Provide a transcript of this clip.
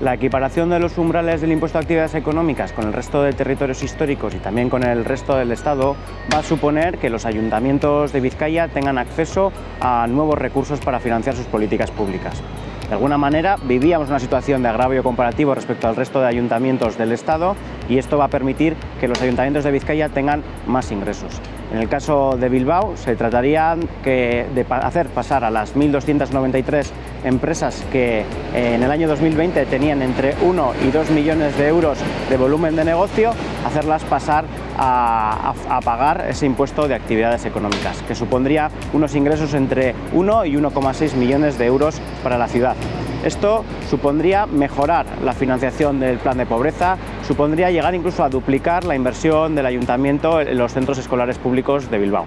La equiparación de los umbrales del impuesto a actividades económicas con el resto de territorios históricos y también con el resto del Estado va a suponer que los ayuntamientos de Vizcaya tengan acceso a nuevos recursos para financiar sus políticas públicas. De alguna manera vivíamos una situación de agravio comparativo respecto al resto de ayuntamientos del Estado y esto va a permitir que los ayuntamientos de Vizcaya tengan más ingresos. En el caso de Bilbao se trataría de hacer pasar a las 1.293 empresas que eh, en el año 2020 tenían entre 1 y 2 millones de euros de volumen de negocio, hacerlas pasar a, a pagar ese impuesto de actividades económicas, que supondría unos ingresos entre 1 y 1,6 millones de euros para la ciudad. Esto supondría mejorar la financiación del plan de pobreza, supondría llegar incluso a duplicar la inversión del ayuntamiento en los centros escolares públicos de Bilbao.